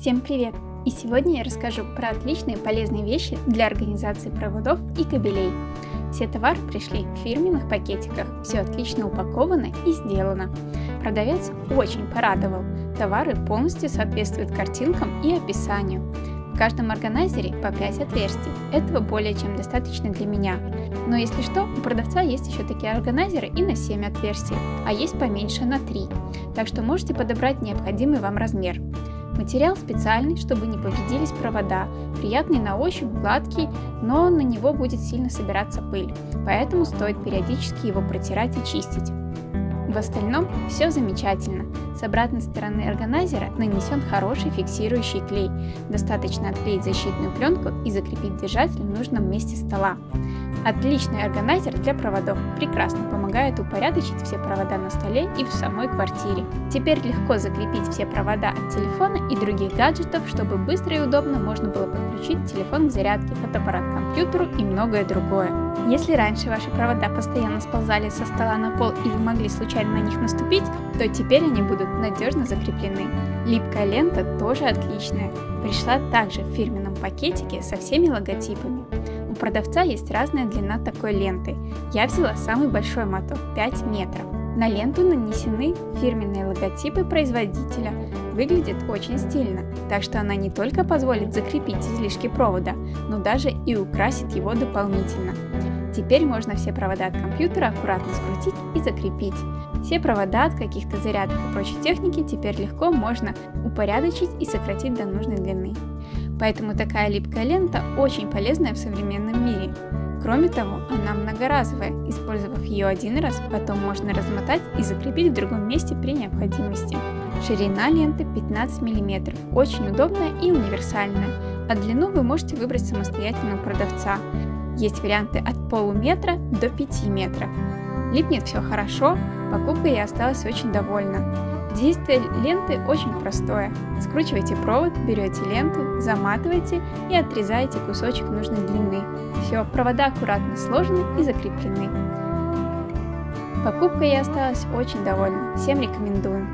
Всем привет! И сегодня я расскажу про отличные полезные вещи для организации проводов и кабелей. Все товары пришли в фирменных пакетиках, все отлично упаковано и сделано. Продавец очень порадовал, товары полностью соответствуют картинкам и описанию. В каждом органайзере по 5 отверстий, этого более чем достаточно для меня. Но если что, у продавца есть еще такие органайзеры и на 7 отверстий, а есть поменьше на 3, так что можете подобрать необходимый вам размер. Материал специальный, чтобы не повредились провода, приятный на ощупь, гладкий, но на него будет сильно собираться пыль, поэтому стоит периодически его протирать и чистить. В остальном все замечательно. С обратной стороны органайзера нанесен хороший фиксирующий клей. Достаточно отклеить защитную пленку и закрепить держатель в нужном месте стола. Отличный органайзер для проводов, прекрасно помогает упорядочить все провода на столе и в самой квартире. Теперь легко закрепить все провода от телефона и других гаджетов, чтобы быстро и удобно можно было подключить телефон к зарядке, фотоаппарат к компьютеру и многое другое. Если раньше ваши провода постоянно сползали со стола на пол и вы могли случайно на них наступить, то теперь они будут надежно закреплены. Липкая лента тоже отличная. Пришла также в фирменном пакетике со всеми логотипами продавца есть разная длина такой ленты. Я взяла самый большой моток 5 метров. На ленту нанесены фирменные логотипы производителя. Выглядит очень стильно, так что она не только позволит закрепить излишки провода, но даже и украсит его дополнительно. Теперь можно все провода от компьютера аккуратно скрутить и закрепить. Все провода от каких-то зарядок и прочей техники теперь легко можно упорядочить и сократить до нужной длины. Поэтому такая липкая лента очень полезная в современном мире. Кроме того, она многоразовая, использовав ее один раз, потом можно размотать и закрепить в другом месте при необходимости. Ширина ленты 15 мм, очень удобная и универсальная, а длину вы можете выбрать самостоятельно у продавца. Есть варианты от полуметра до 5 метров. Липнет все хорошо, покупкой я осталась очень довольна. Действие ленты очень простое. Скручиваете провод, берете ленту, заматываете и отрезаете кусочек нужной длины. Все, провода аккуратно сложены и закреплены. Покупкой я осталась очень довольна, всем рекомендую.